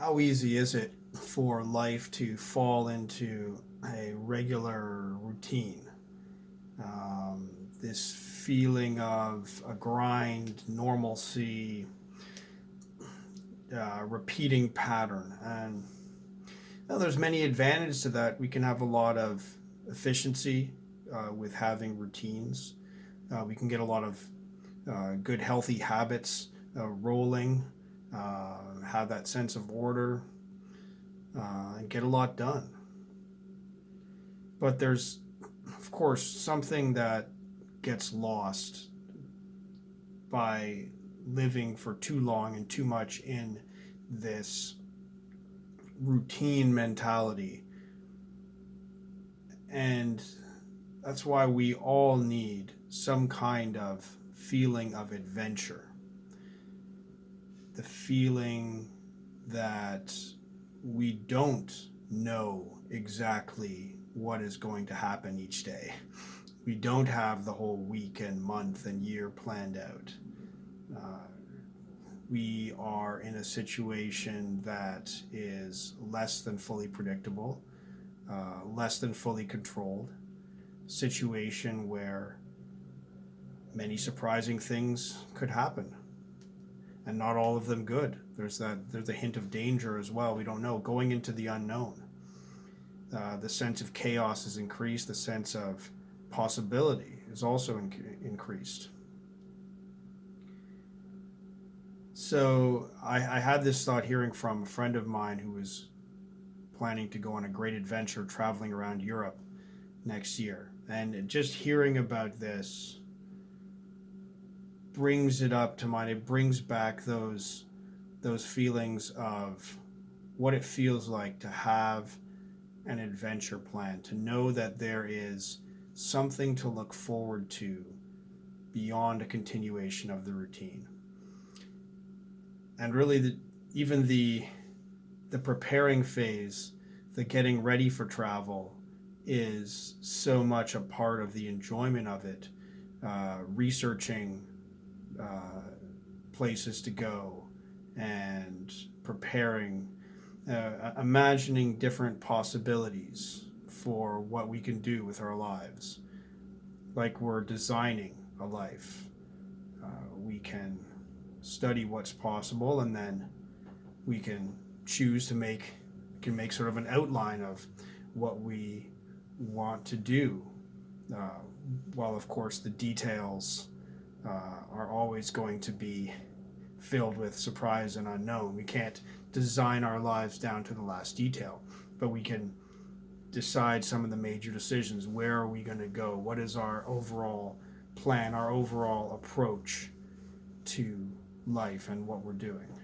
how easy is it for life to fall into a regular routine? Um, this feeling of a grind, normalcy, uh, repeating pattern. And there's many advantages to that. We can have a lot of efficiency uh, with having routines. Uh, we can get a lot of uh, good, healthy habits uh, rolling uh, have that sense of order, uh, and get a lot done. But there's, of course, something that gets lost by living for too long and too much in this routine mentality. And that's why we all need some kind of feeling of adventure the feeling that we don't know exactly what is going to happen each day. We don't have the whole week and month and year planned out. Uh, we are in a situation that is less than fully predictable, uh, less than fully controlled, situation where many surprising things could happen and not all of them good. There's that there's a hint of danger as well. We don't know going into the unknown. Uh, the sense of chaos is increased. The sense of possibility is also in increased. So I, I had this thought hearing from a friend of mine who was planning to go on a great adventure traveling around Europe next year. And just hearing about this brings it up to mind. It brings back those those feelings of what it feels like to have an adventure plan, to know that there is something to look forward to beyond a continuation of the routine. And really, the, even the the preparing phase, the getting ready for travel, is so much a part of the enjoyment of it. Uh, researching uh, places to go and preparing, uh, imagining different possibilities for what we can do with our lives. Like we're designing a life. Uh, we can study what's possible and then we can choose to make can make sort of an outline of what we want to do uh, while of course the details uh, are always going to be filled with surprise and unknown. We can't design our lives down to the last detail, but we can decide some of the major decisions. Where are we going to go? What is our overall plan, our overall approach to life and what we're doing?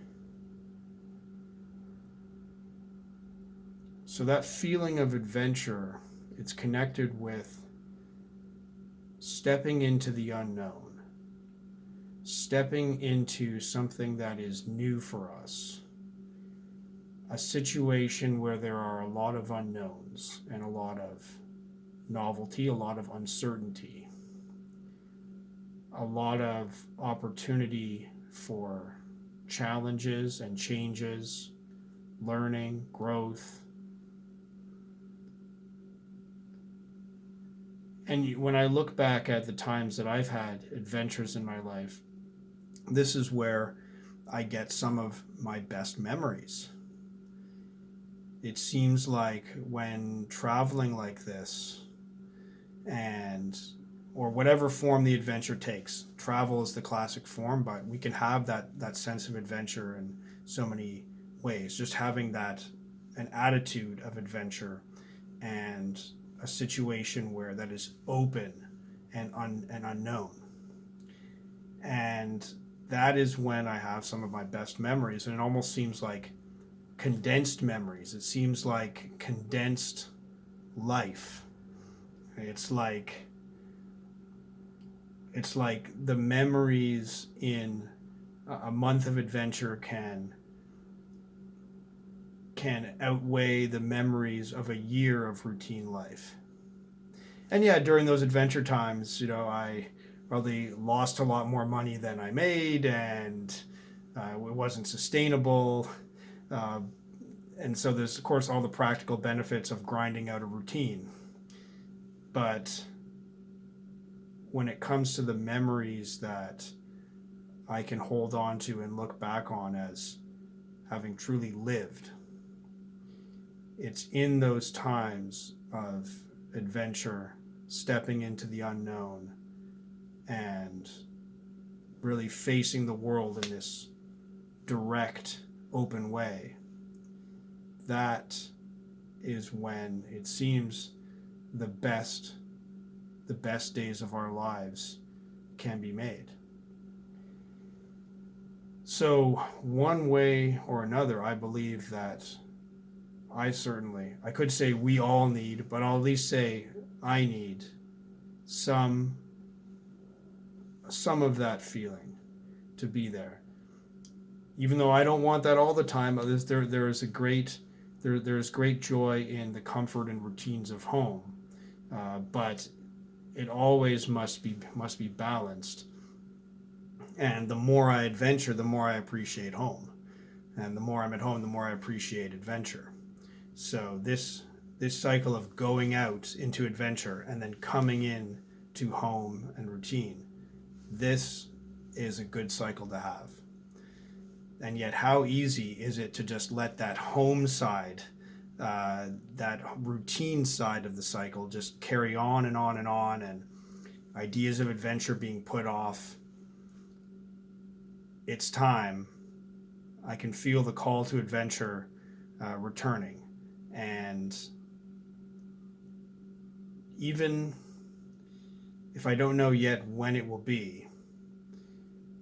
So that feeling of adventure, it's connected with stepping into the unknown stepping into something that is new for us. A situation where there are a lot of unknowns and a lot of novelty, a lot of uncertainty, a lot of opportunity for challenges and changes, learning, growth. And when I look back at the times that I've had adventures in my life, this is where I get some of my best memories. It seems like when traveling like this and or whatever form the adventure takes. Travel is the classic form, but we can have that that sense of adventure in so many ways. Just having that an attitude of adventure and a situation where that is open and un, and unknown. And that is when I have some of my best memories. And it almost seems like condensed memories. It seems like condensed life. It's like it's like the memories in a month of adventure can can outweigh the memories of a year of routine life. And yeah, during those adventure times, you know, I probably lost a lot more money than I made, and uh, it wasn't sustainable. Uh, and so there's of course all the practical benefits of grinding out a routine but when it comes to the memories that I can hold on to and look back on as having truly lived. It's in those times of adventure, stepping into the unknown, and really facing the world in this direct, open way. That is when it seems the best the best days of our lives can be made. So, one way or another, I believe that I certainly, I could say we all need, but I'll at least say I need some some of that feeling to be there. Even though I don't want that all the time, there there is a great there there's great joy in the comfort and routines of home, uh, but it always must be must be balanced and the more I adventure, the more I appreciate home. And the more I'm at home, the more I appreciate adventure. So this this cycle of going out into adventure and then coming in to home and routine, this is a good cycle to have. And yet, how easy is it to just let that home side, uh, that routine side of the cycle, just carry on and on and on, and ideas of adventure being put off, it's time. I can feel the call to adventure uh, returning. And even if I don't know yet when it will be,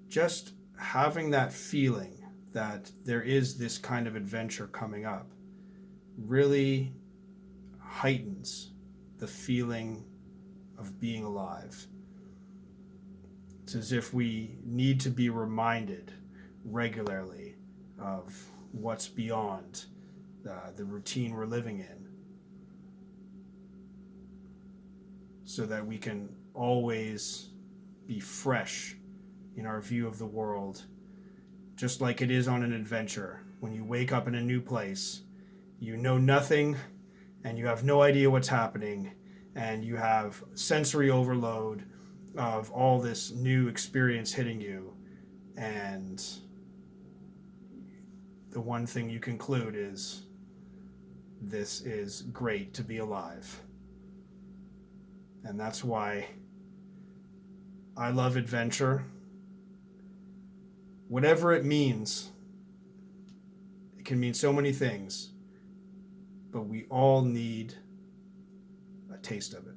just having that feeling that there is this kind of adventure coming up really heightens the feeling of being alive. It's as if we need to be reminded regularly of what's beyond uh, the routine we're living in so that we can always be fresh in our view of the world, just like it is on an adventure. When you wake up in a new place, you know nothing and you have no idea what's happening, and you have sensory overload of all this new experience hitting you and the one thing you conclude is this is great to be alive and that's why I love adventure. Whatever it means it can mean so many things but we all need a taste of it